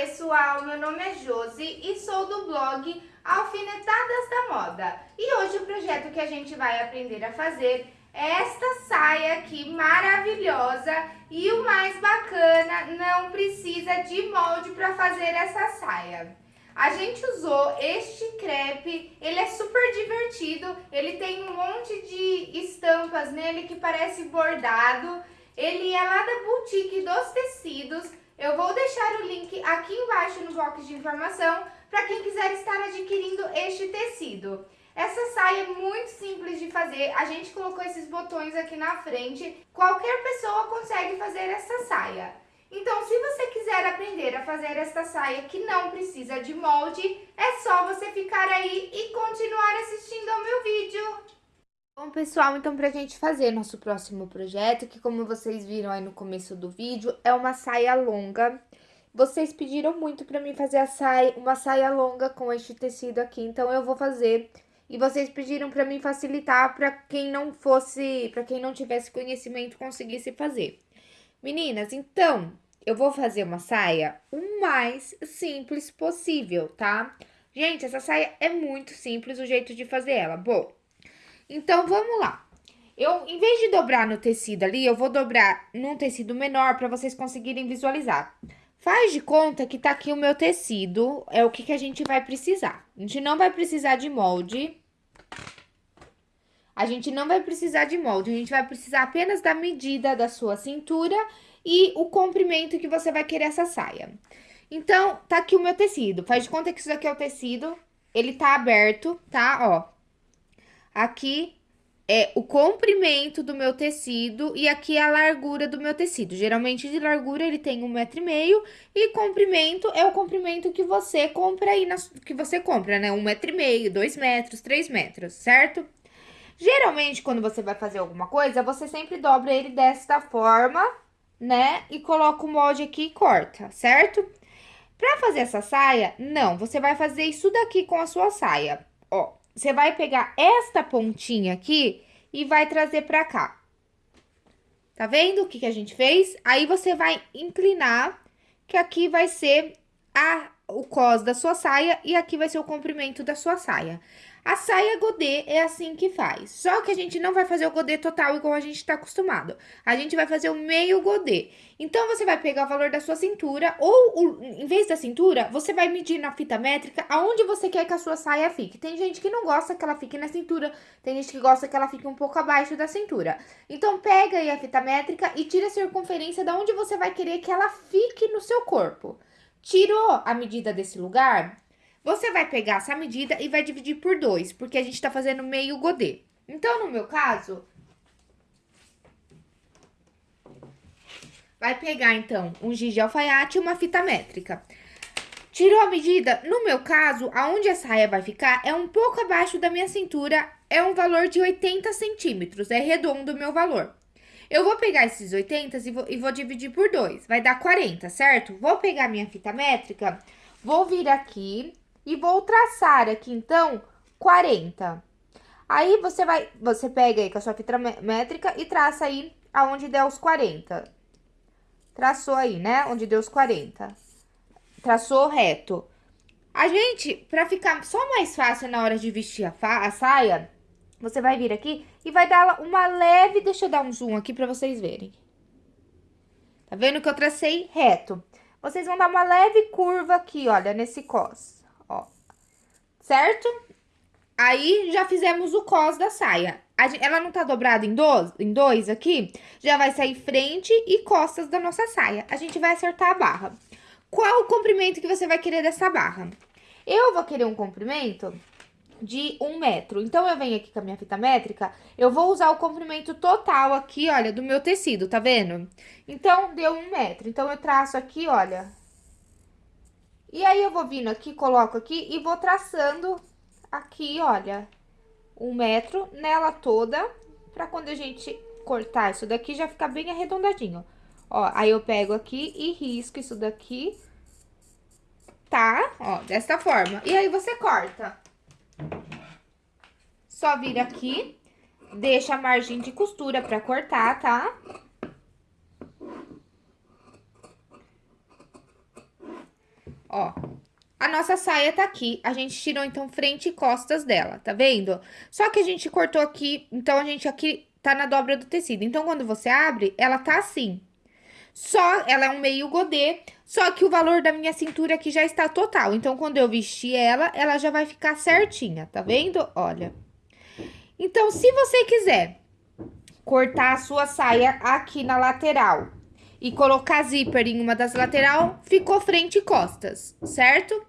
pessoal, meu nome é Josi e sou do blog Alfinetadas da Moda. E hoje o projeto que a gente vai aprender a fazer é esta saia aqui maravilhosa e o mais bacana, não precisa de molde para fazer essa saia. A gente usou este crepe, ele é super divertido, ele tem um monte de estampas nele que parece bordado, ele é lá da boutique dos tecidos, eu vou deixar o link aqui embaixo no box de informação para quem quiser estar adquirindo este tecido. Essa saia é muito simples de fazer, a gente colocou esses botões aqui na frente, qualquer pessoa consegue fazer essa saia. Então, se você quiser aprender a fazer esta saia que não precisa de molde, é só você ficar aí e continuar assistindo ao meu vídeo. Bom, pessoal, então pra gente fazer nosso próximo projeto, que como vocês viram aí no começo do vídeo, é uma saia longa. Vocês pediram muito pra mim fazer saia, uma saia longa com este tecido aqui, então eu vou fazer. E vocês pediram pra mim facilitar pra quem não fosse, pra quem não tivesse conhecimento conseguisse fazer. Meninas, então, eu vou fazer uma saia o mais simples possível, tá? Gente, essa saia é muito simples o jeito de fazer ela. Bom, então vamos lá. Eu, em vez de dobrar no tecido ali, eu vou dobrar num tecido menor para vocês conseguirem visualizar. Faz de conta que tá aqui o meu tecido, é o que, que a gente vai precisar. A gente não vai precisar de molde. A gente não vai precisar de molde, a gente vai precisar apenas da medida da sua cintura e o comprimento que você vai querer essa saia. Então, tá aqui o meu tecido. Faz de conta que isso aqui é o tecido, ele tá aberto, tá? Ó, aqui é o comprimento do meu tecido e aqui é a largura do meu tecido. Geralmente, de largura, ele tem um metro e meio e comprimento é o comprimento que você compra aí, na, que você compra, né? Um metro e meio, dois metros, três metros, certo? Geralmente, quando você vai fazer alguma coisa, você sempre dobra ele desta forma, né? E coloca o molde aqui e corta, certo? Pra fazer essa saia, não, você vai fazer isso daqui com a sua saia, ó. Você vai pegar esta pontinha aqui e vai trazer pra cá. Tá vendo o que, que a gente fez? Aí, você vai inclinar, que aqui vai ser a, o cos da sua saia e aqui vai ser o comprimento da sua saia. A saia godê é assim que faz, só que a gente não vai fazer o godê total igual a gente tá acostumado. A gente vai fazer o meio godê. Então, você vai pegar o valor da sua cintura, ou o, em vez da cintura, você vai medir na fita métrica aonde você quer que a sua saia fique. Tem gente que não gosta que ela fique na cintura, tem gente que gosta que ela fique um pouco abaixo da cintura. Então, pega aí a fita métrica e tira a circunferência da onde você vai querer que ela fique no seu corpo. Tirou a medida desse lugar? Você vai pegar essa medida e vai dividir por dois, porque a gente tá fazendo meio godê. Então, no meu caso, vai pegar, então, um giz de alfaiate e uma fita métrica. Tirou a medida? No meu caso, aonde a saia vai ficar é um pouco abaixo da minha cintura, é um valor de 80 centímetros, é redondo o meu valor. Eu vou pegar esses 80 e vou, e vou dividir por dois, vai dar 40, certo? Vou pegar minha fita métrica, vou vir aqui e vou traçar aqui, então, 40. Aí, você vai, você pega aí com a sua fita métrica e traça aí aonde der os 40. Traçou aí, né? Onde deu os 40. Traçou reto. A gente, pra ficar só mais fácil na hora de vestir a, a saia, você vai vir aqui e vai dar uma leve... Deixa eu dar um zoom aqui pra vocês verem. Tá vendo que eu tracei reto? Vocês vão dar uma leve curva aqui, olha, nesse cos. Certo? Aí, já fizemos o cos da saia. ela não tá dobrada em dois, em dois aqui? Já vai sair frente e costas da nossa saia. A gente vai acertar a barra. Qual o comprimento que você vai querer dessa barra? Eu vou querer um comprimento de um metro. Então, eu venho aqui com a minha fita métrica, eu vou usar o comprimento total aqui, olha, do meu tecido, tá vendo? Então, deu um metro. Então, eu traço aqui, olha, e aí, eu vou vindo aqui, coloco aqui e vou traçando aqui, olha, um metro nela toda, pra quando a gente cortar isso daqui, já ficar bem arredondadinho. Ó, aí eu pego aqui e risco isso daqui, tá? Ó, desta forma. E aí, você corta. Só vira aqui, deixa a margem de costura pra cortar, tá? Ó. A nossa saia tá aqui, a gente tirou, então, frente e costas dela, tá vendo? Só que a gente cortou aqui, então, a gente aqui tá na dobra do tecido. Então, quando você abre, ela tá assim. Só, ela é um meio godê, só que o valor da minha cintura aqui já está total. Então, quando eu vestir ela, ela já vai ficar certinha, tá vendo? Olha. Então, se você quiser cortar a sua saia aqui na lateral e colocar zíper em uma das lateral, ficou frente e costas, certo?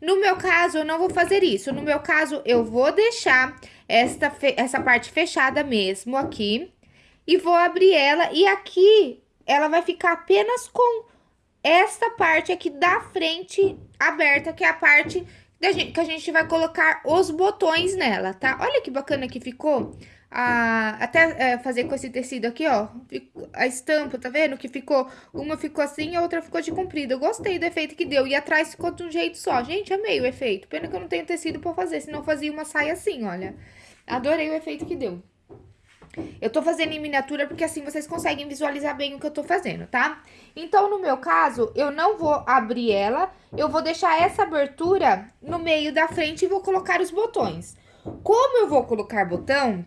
No meu caso, eu não vou fazer isso. No meu caso, eu vou deixar esta, essa parte fechada mesmo aqui. E vou abrir ela. E aqui, ela vai ficar apenas com esta parte aqui da frente aberta, que é a parte gente, que a gente vai colocar os botões nela, tá? Olha que bacana que ficou a, até é, fazer com esse tecido aqui, ó, a estampa, tá vendo? Que ficou, uma ficou assim, a outra ficou de comprido. Eu gostei do efeito que deu, e atrás ficou de um jeito só. Gente, amei o efeito. Pena que eu não tenho tecido pra fazer, senão eu fazia uma saia assim, olha. Adorei o efeito que deu. Eu tô fazendo em miniatura porque assim vocês conseguem visualizar bem o que eu tô fazendo, tá? Então, no meu caso, eu não vou abrir ela, eu vou deixar essa abertura no meio da frente e vou colocar os botões. Como eu vou colocar botão,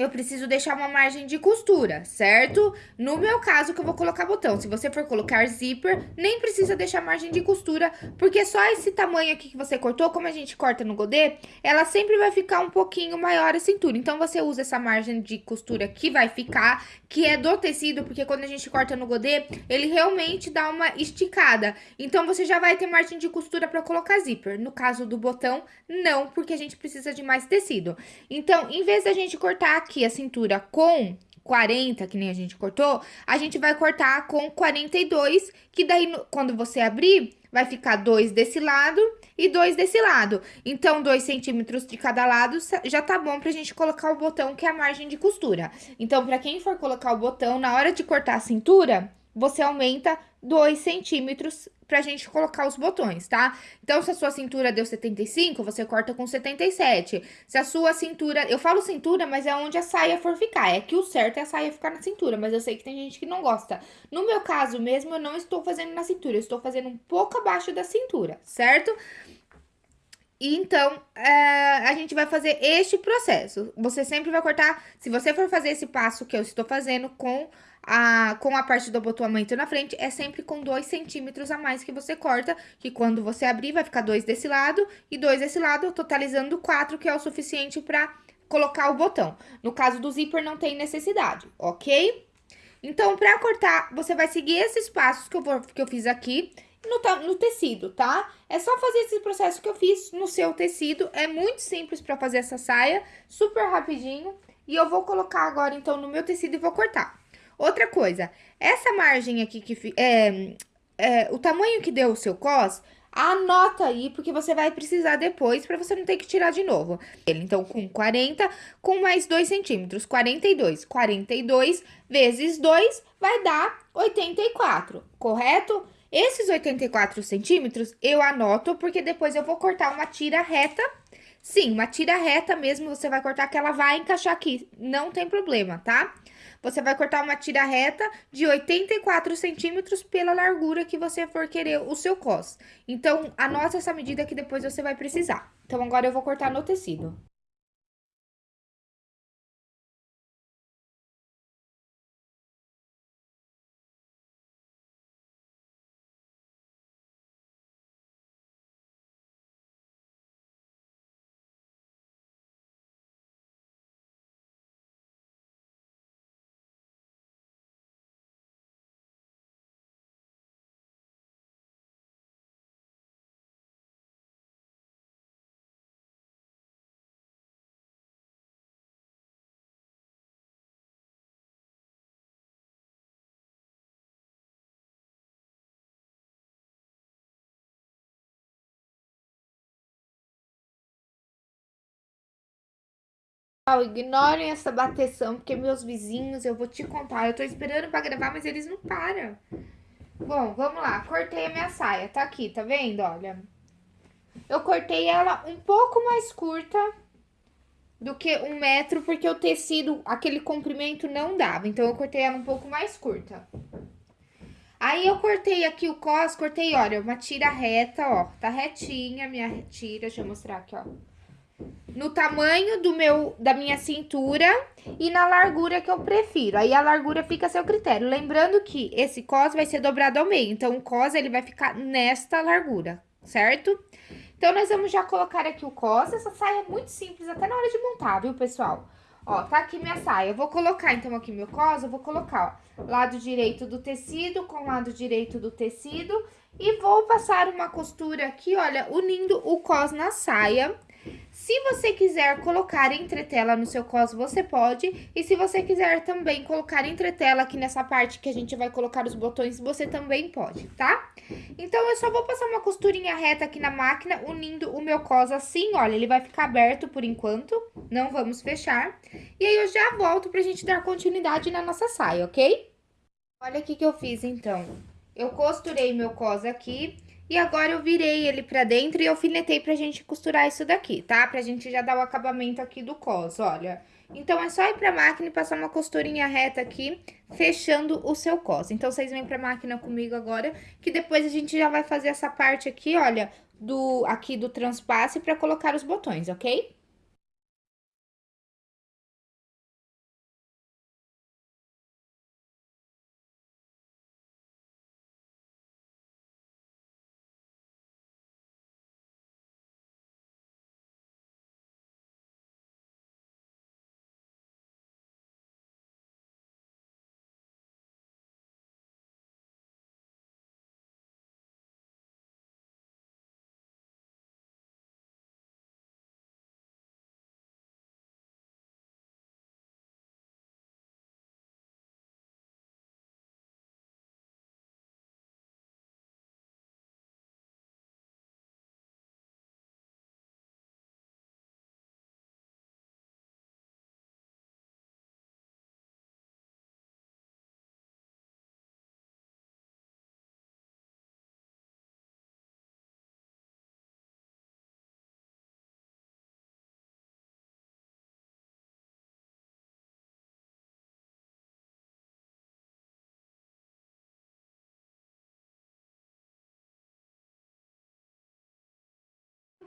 eu preciso deixar uma margem de costura, certo? No meu caso, que eu vou colocar botão. Se você for colocar zíper, nem precisa deixar margem de costura, porque só esse tamanho aqui que você cortou, como a gente corta no godê, ela sempre vai ficar um pouquinho maior a cintura. Então, você usa essa margem de costura que vai ficar, que é do tecido, porque quando a gente corta no godê, ele realmente dá uma esticada. Então, você já vai ter margem de costura para colocar zíper. No caso do botão, não, porque a gente precisa de mais tecido. Então, em vez da gente cortar aqui a cintura com 40, que nem a gente cortou, a gente vai cortar com 42, que daí, quando você abrir, vai ficar dois desse lado e dois desse lado. Então, dois centímetros de cada lado já tá bom pra gente colocar o botão, que é a margem de costura. Então, pra quem for colocar o botão, na hora de cortar a cintura, você aumenta 2 centímetros pra gente colocar os botões, tá? Então, se a sua cintura deu 75, você corta com 77. Se a sua cintura... Eu falo cintura, mas é onde a saia for ficar. É que o certo é a saia ficar na cintura, mas eu sei que tem gente que não gosta. No meu caso mesmo, eu não estou fazendo na cintura, eu estou fazendo um pouco abaixo da cintura, certo? Então, é, a gente vai fazer este processo. Você sempre vai cortar, se você for fazer esse passo que eu estou fazendo com a, com a parte do abotoamento na frente, é sempre com 2 centímetros a mais que você corta, que quando você abrir vai ficar dois desse lado e dois desse lado, totalizando 4, que é o suficiente para colocar o botão. No caso do zíper, não tem necessidade, ok? Então, para cortar, você vai seguir esses passos que eu, vou, que eu fiz aqui no, no tecido, tá? É só fazer esse processo que eu fiz no seu tecido, é muito simples para fazer essa saia, super rapidinho. E eu vou colocar agora, então, no meu tecido e vou cortar. Outra coisa, essa margem aqui que é, é, o tamanho que deu o seu cos, anota aí, porque você vai precisar depois para você não ter que tirar de novo. Então, com 40, com mais 2 centímetros, 42. 42 vezes 2 vai dar 84, correto? Esses 84 centímetros eu anoto, porque depois eu vou cortar uma tira reta. Sim, uma tira reta mesmo, você vai cortar que ela vai encaixar aqui, não tem problema, tá? Você vai cortar uma tira reta de 84 centímetros pela largura que você for querer o seu cos. Então, anota essa medida que depois você vai precisar. Então, agora eu vou cortar no tecido. Ignorem essa bateção, porque meus vizinhos, eu vou te contar, eu tô esperando pra gravar, mas eles não param. Bom, vamos lá, cortei a minha saia, tá aqui, tá vendo, olha? Eu cortei ela um pouco mais curta do que um metro, porque o tecido, aquele comprimento não dava, então eu cortei ela um pouco mais curta. Aí eu cortei aqui o cos, cortei, olha, uma tira reta, ó. Tá retinha minha tira, deixa eu mostrar aqui, ó. No tamanho do meu, da minha cintura e na largura que eu prefiro. Aí a largura fica a seu critério. Lembrando que esse cos vai ser dobrado ao meio, então o cos ele vai ficar nesta largura, certo? Então, nós vamos já colocar aqui o cos. Essa saia é muito simples, até na hora de montar, viu, pessoal? Ó, tá aqui minha saia. Eu vou colocar, então, aqui meu cos, eu vou colocar, ó, lado direito do tecido com lado direito do tecido. E vou passar uma costura aqui, olha, unindo o cos na saia. Se você quiser colocar entretela no seu cos, você pode. E se você quiser também colocar entretela aqui nessa parte que a gente vai colocar os botões, você também pode, tá? Então, eu só vou passar uma costurinha reta aqui na máquina, unindo o meu cos assim, olha, ele vai ficar aberto por enquanto, não vamos fechar. E aí, eu já volto pra gente dar continuidade na nossa saia, ok? Olha o que eu fiz, então. Eu costurei meu cos aqui e agora eu virei ele pra dentro e alfinetei pra gente costurar isso daqui, tá? Pra gente já dar o acabamento aqui do cos, olha. Então, é só ir pra máquina e passar uma costurinha reta aqui, fechando o seu cos. Então, vocês vêm pra máquina comigo agora, que depois a gente já vai fazer essa parte aqui, olha, do, aqui do transpasse pra colocar os botões, ok?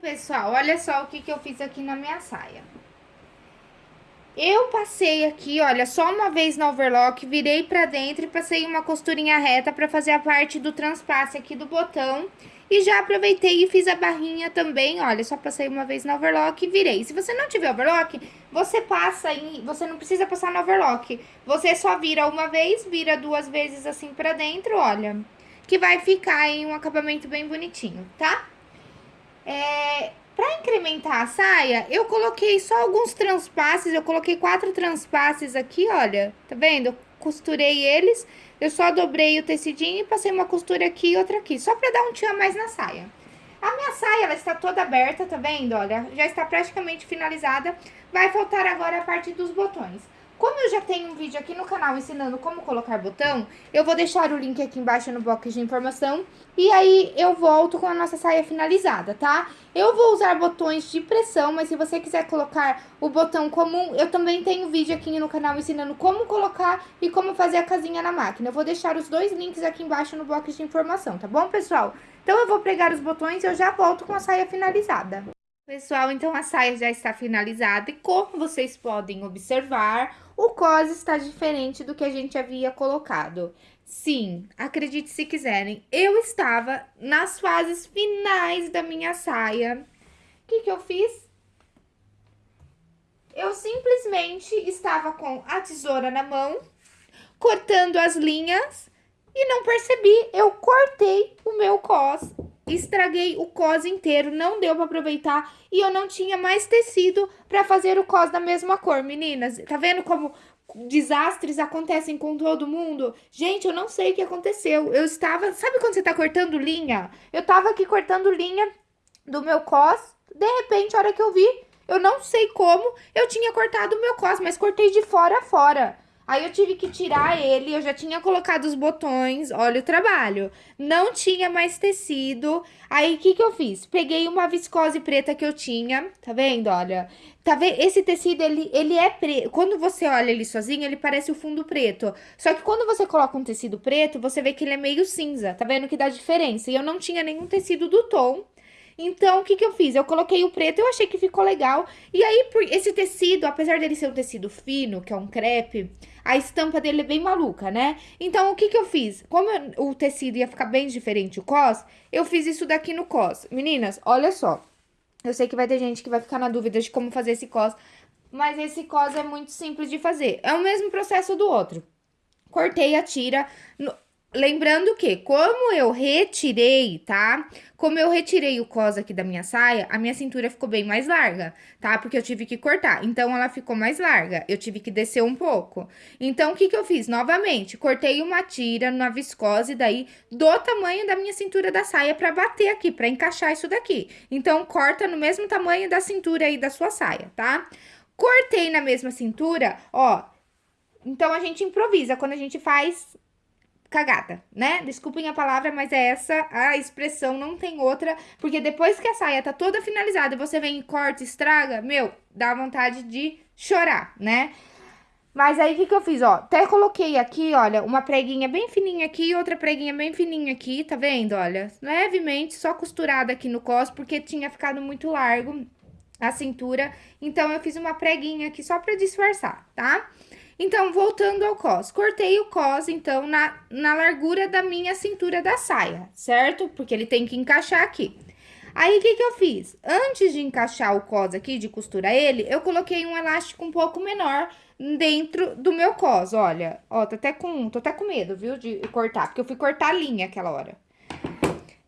Pessoal, olha só o que, que eu fiz aqui na minha saia. Eu passei aqui, olha, só uma vez na overlock, virei pra dentro e passei uma costurinha reta pra fazer a parte do transpasse aqui do botão. E já aproveitei e fiz a barrinha também, olha, só passei uma vez na overlock e virei. Se você não tiver overlock, você passa. Você não precisa passar na overlock. Você só vira uma vez, vira duas vezes assim pra dentro, olha. Que vai ficar em um acabamento bem bonitinho, tá? É, pra incrementar a saia, eu coloquei só alguns transpasses, eu coloquei quatro transpasses aqui, olha, tá vendo? Eu costurei eles, eu só dobrei o tecidinho e passei uma costura aqui e outra aqui, só pra dar um tchan mais na saia. A minha saia, ela está toda aberta, tá vendo? Olha, já está praticamente finalizada. Vai faltar agora a parte dos botões. Como eu já tenho um vídeo aqui no canal ensinando como colocar botão, eu vou deixar o link aqui embaixo no box de informação. E aí, eu volto com a nossa saia finalizada, tá? Eu vou usar botões de pressão, mas se você quiser colocar o botão comum, eu também tenho vídeo aqui no canal ensinando como colocar e como fazer a casinha na máquina. Eu vou deixar os dois links aqui embaixo no box de informação, tá bom, pessoal? Então, eu vou pregar os botões e eu já volto com a saia finalizada. Pessoal, então a saia já está finalizada e como vocês podem observar, o cos está diferente do que a gente havia colocado. Sim, acredite se quiserem, eu estava nas fases finais da minha saia. O que que eu fiz? Eu simplesmente estava com a tesoura na mão, cortando as linhas e não percebi, eu cortei o meu cos estraguei o cos inteiro, não deu pra aproveitar e eu não tinha mais tecido pra fazer o cos da mesma cor, meninas. Tá vendo como desastres acontecem com todo mundo? Gente, eu não sei o que aconteceu. Eu estava, sabe quando você tá cortando linha? Eu tava aqui cortando linha do meu cos, de repente, a hora que eu vi, eu não sei como, eu tinha cortado o meu cos, mas cortei de fora a fora. Aí eu tive que tirar ele, eu já tinha colocado os botões, olha o trabalho. Não tinha mais tecido. Aí o que que eu fiz? Peguei uma viscose preta que eu tinha, tá vendo? Olha, tá vendo? Esse tecido, ele, ele é preto. Quando você olha ele sozinho, ele parece o fundo preto. Só que quando você coloca um tecido preto, você vê que ele é meio cinza, tá vendo que dá diferença? E eu não tinha nenhum tecido do tom. Então, o que que eu fiz? Eu coloquei o preto, eu achei que ficou legal. E aí, esse tecido, apesar dele ser um tecido fino, que é um crepe, a estampa dele é bem maluca, né? Então, o que que eu fiz? Como eu, o tecido ia ficar bem diferente o cos, eu fiz isso daqui no cos. Meninas, olha só. Eu sei que vai ter gente que vai ficar na dúvida de como fazer esse cos, mas esse cos é muito simples de fazer. É o mesmo processo do outro. Cortei a tira, Lembrando que, como eu retirei, tá? Como eu retirei o cos aqui da minha saia, a minha cintura ficou bem mais larga, tá? Porque eu tive que cortar. Então, ela ficou mais larga. Eu tive que descer um pouco. Então, o que que eu fiz? Novamente, cortei uma tira na viscose daí do tamanho da minha cintura da saia pra bater aqui, pra encaixar isso daqui. Então, corta no mesmo tamanho da cintura aí da sua saia, tá? Cortei na mesma cintura, ó. Então, a gente improvisa. Quando a gente faz cagada, né? Desculpem a palavra, mas é essa a expressão, não tem outra. Porque depois que a saia tá toda finalizada, você vem e corta, estraga, meu, dá vontade de chorar, né? Mas aí, o que que eu fiz, ó? Até coloquei aqui, olha, uma preguinha bem fininha aqui e outra preguinha bem fininha aqui, tá vendo? Olha, levemente, só costurada aqui no cos, porque tinha ficado muito largo a cintura. Então, eu fiz uma preguinha aqui só pra disfarçar, tá? Tá? Então, voltando ao cos, cortei o cos, então, na, na largura da minha cintura da saia, certo? Porque ele tem que encaixar aqui. Aí, o que que eu fiz? Antes de encaixar o cos aqui, de costurar ele, eu coloquei um elástico um pouco menor dentro do meu cos, olha. Ó, tô até com, tô até com medo, viu, de cortar, porque eu fui cortar a linha aquela hora.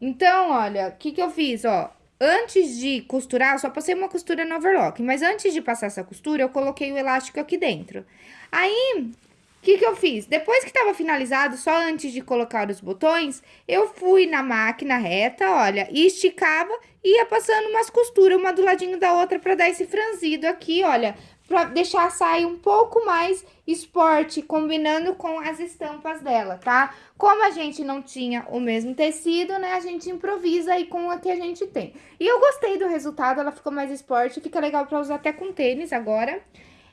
Então, olha, o que que eu fiz, ó? Antes de costurar, eu só passei uma costura no overlock, mas antes de passar essa costura, eu coloquei o elástico aqui dentro. Aí, o que que eu fiz? Depois que tava finalizado, só antes de colocar os botões, eu fui na máquina reta, olha, e esticava e ia passando umas costuras, uma do ladinho da outra, pra dar esse franzido aqui, olha, pra deixar a saia um pouco mais esporte, combinando com as estampas dela, tá? Como a gente não tinha o mesmo tecido, né, a gente improvisa aí com o que a gente tem. E eu gostei do resultado, ela ficou mais esporte, fica legal pra usar até com tênis agora.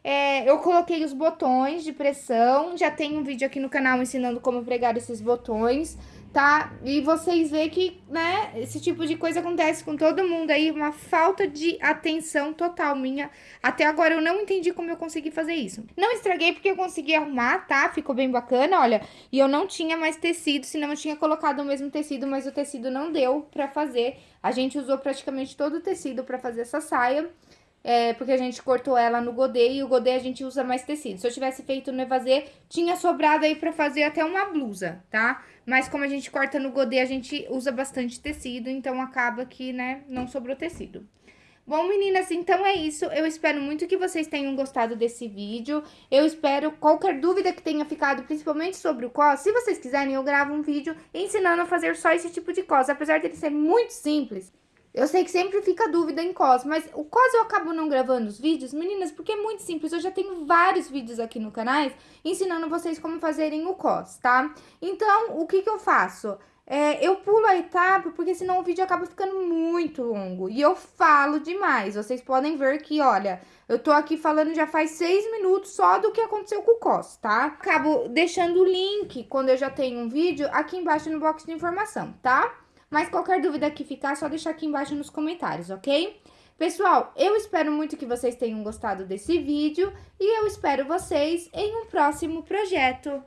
É, eu coloquei os botões de pressão, já tem um vídeo aqui no canal ensinando como pregar esses botões tá? E vocês vê que, né, esse tipo de coisa acontece com todo mundo aí, uma falta de atenção total minha. Até agora eu não entendi como eu consegui fazer isso. Não estraguei porque eu consegui arrumar, tá? Ficou bem bacana, olha. E eu não tinha mais tecido, senão eu tinha colocado o mesmo tecido, mas o tecido não deu pra fazer. A gente usou praticamente todo o tecido pra fazer essa saia. É, porque a gente cortou ela no godê e o godê a gente usa mais tecido. Se eu tivesse feito no evasê, tinha sobrado aí pra fazer até uma blusa, tá? Mas como a gente corta no godê, a gente usa bastante tecido, então acaba que, né, não sobrou tecido. Bom, meninas, então é isso. Eu espero muito que vocês tenham gostado desse vídeo. Eu espero qualquer dúvida que tenha ficado, principalmente sobre o cos. Se vocês quiserem, eu gravo um vídeo ensinando a fazer só esse tipo de cos. Apesar dele ser muito simples, eu sei que sempre fica dúvida em cos, mas o cos eu acabo não gravando os vídeos, meninas, porque é muito simples. Eu já tenho vários vídeos aqui no canal ensinando vocês como fazerem o cos, tá? Então, o que que eu faço? É, eu pulo a etapa, porque senão o vídeo acaba ficando muito longo. E eu falo demais. Vocês podem ver que, olha, eu tô aqui falando já faz seis minutos só do que aconteceu com o COS, tá? Acabo deixando o link, quando eu já tenho um vídeo, aqui embaixo no box de informação, tá? Mas qualquer dúvida que ficar, é só deixar aqui embaixo nos comentários, ok? Pessoal, eu espero muito que vocês tenham gostado desse vídeo e eu espero vocês em um próximo projeto.